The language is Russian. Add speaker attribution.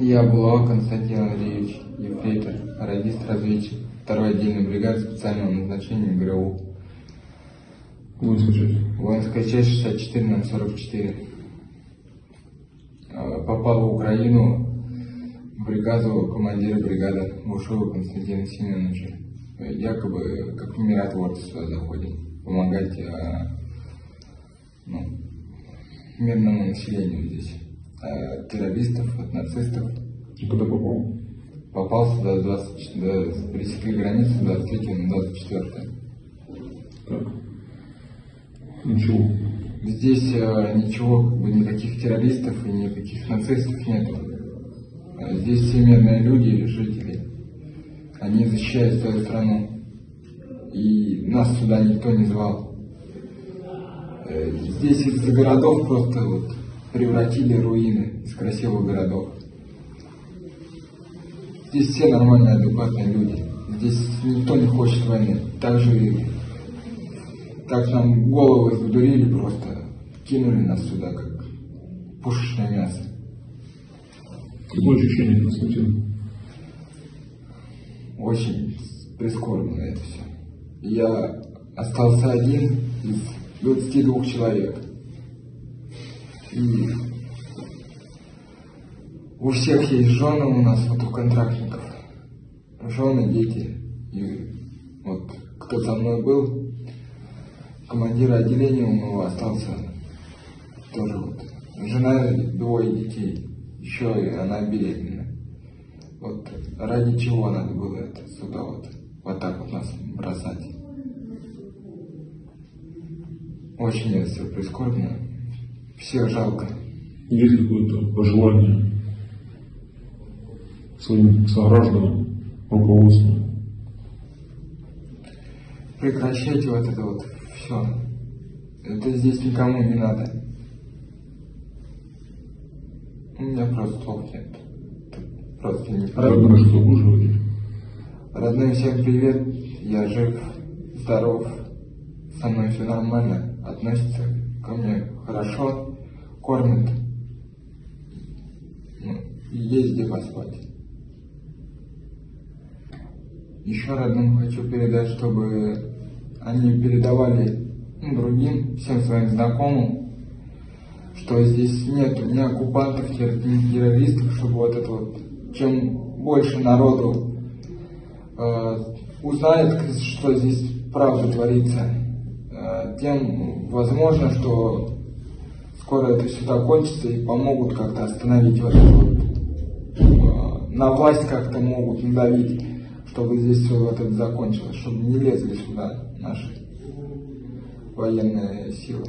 Speaker 1: Я Булава Константин Андреевич, ефрейтор, радист-разведчик, второй отдельной бригады специального назначения ГРУ.
Speaker 2: Воинская часть.
Speaker 1: Воинская часть 64 на 44. Э, Попал в Украину в бригаду командира бригады Бушова Константина Семеновича. Якобы как миротворцы сюда заходят, помогать э, ну, мирному населению здесь. Э, Террористов, от нацистов.
Speaker 2: И куда попал?
Speaker 1: Попал сюда 20, до, пересекли границу 23 на 24.
Speaker 2: Так. Ничего.
Speaker 1: Здесь э, ничего, как бы никаких террористов и никаких нацистов нету. Э, Здесь все мирные люди, жители. Они защищают свою страну. И нас сюда никто не звал. Э, Здесь из городов просто вот превратили руины из красивых городов. Здесь все нормальные, адекватные люди. Здесь никто не хочет войны. Также и так нам головы задурили просто, кинули нас сюда, как пушечное мясо.
Speaker 2: Какое ощущение, Константин?
Speaker 1: Очень прискорбно это все. Я остался один из 22 человек. И у всех есть жены у нас, вот у контрактников. Жены, дети. И вот кто со мной был, командир отделения у него остался тоже вот. Жена, двое детей. Еще и она беременна. Вот ради чего надо было это сюда вот, вот так вот нас бросать. Очень это все прискорбно. Всех жалко.
Speaker 2: Есть какое-то пожелание своим согражданам, руководству?
Speaker 1: Прекращайте вот это вот все. Это здесь никому не надо. У меня просто слов нет. Просто не
Speaker 2: Родным что говорить?
Speaker 1: Родным всем привет, я жив, здоров, со мной все нормально, относятся ко мне хорошо, кормят, ну, и есть где поспать. Еще родным хочу передать, чтобы они передавали ну, другим, всем своим знакомым, что здесь нет ни оккупантов, ни террористов, чтобы вот это вот, чем больше народу э, узнает, что здесь правда творится, э, тем возможно, что скоро это все закончится и помогут как-то остановить вот это вот, на власть как-то могут надавить, чтобы здесь все вот это закончилось, чтобы не лезли сюда наши военные силы.